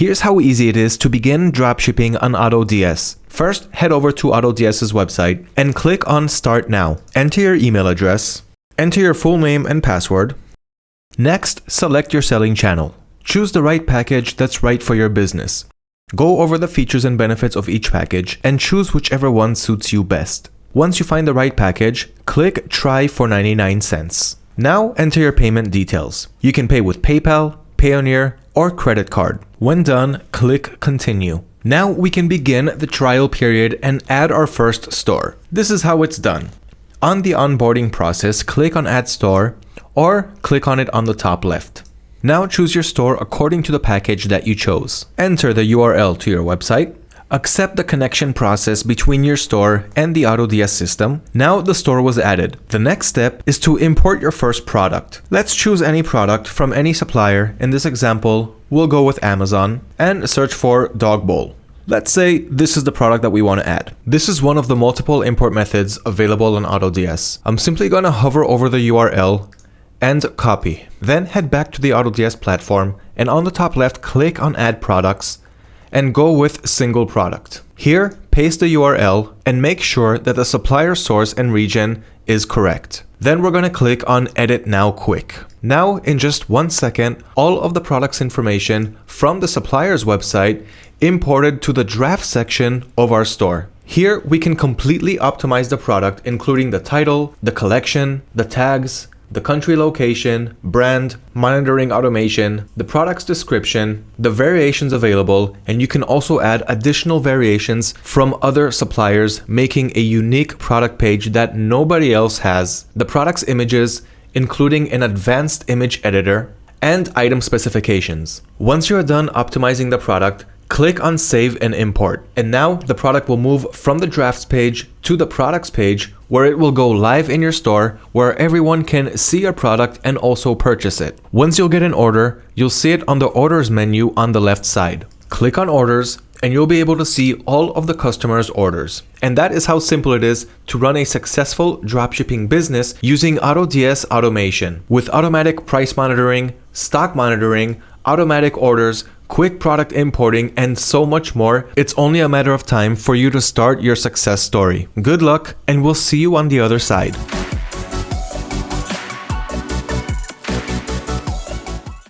Here's how easy it is to begin dropshipping on AutoDS. First, head over to AutoDS's website and click on Start Now. Enter your email address, enter your full name and password. Next, select your selling channel. Choose the right package that's right for your business. Go over the features and benefits of each package and choose whichever one suits you best. Once you find the right package, click Try for 99 cents. Now enter your payment details. You can pay with PayPal, Payoneer, or credit card. When done, click Continue. Now we can begin the trial period and add our first store. This is how it's done. On the onboarding process, click on Add Store or click on it on the top left. Now choose your store according to the package that you chose. Enter the URL to your website. Accept the connection process between your store and the AutoDS system. Now the store was added. The next step is to import your first product. Let's choose any product from any supplier. In this example, we'll go with Amazon and search for dog bowl. Let's say this is the product that we want to add. This is one of the multiple import methods available on AutoDS. I'm simply going to hover over the URL and copy. Then head back to the AutoDS platform and on the top left click on add products and go with single product. Here, paste the URL and make sure that the supplier source and region is correct. Then we're going to click on edit now quick. Now in just one second, all of the product's information from the supplier's website imported to the draft section of our store. Here we can completely optimize the product including the title, the collection, the tags, the country location, brand, monitoring automation, the product's description, the variations available, and you can also add additional variations from other suppliers making a unique product page that nobody else has, the product's images, including an advanced image editor, and item specifications. Once you're done optimizing the product, Click on Save and Import. And now the product will move from the drafts page to the products page where it will go live in your store where everyone can see your product and also purchase it. Once you'll get an order, you'll see it on the orders menu on the left side. Click on orders and you'll be able to see all of the customer's orders. And that is how simple it is to run a successful dropshipping business using AutoDS automation with automatic price monitoring, stock monitoring, automatic orders, quick product importing, and so much more, it's only a matter of time for you to start your success story. Good luck, and we'll see you on the other side.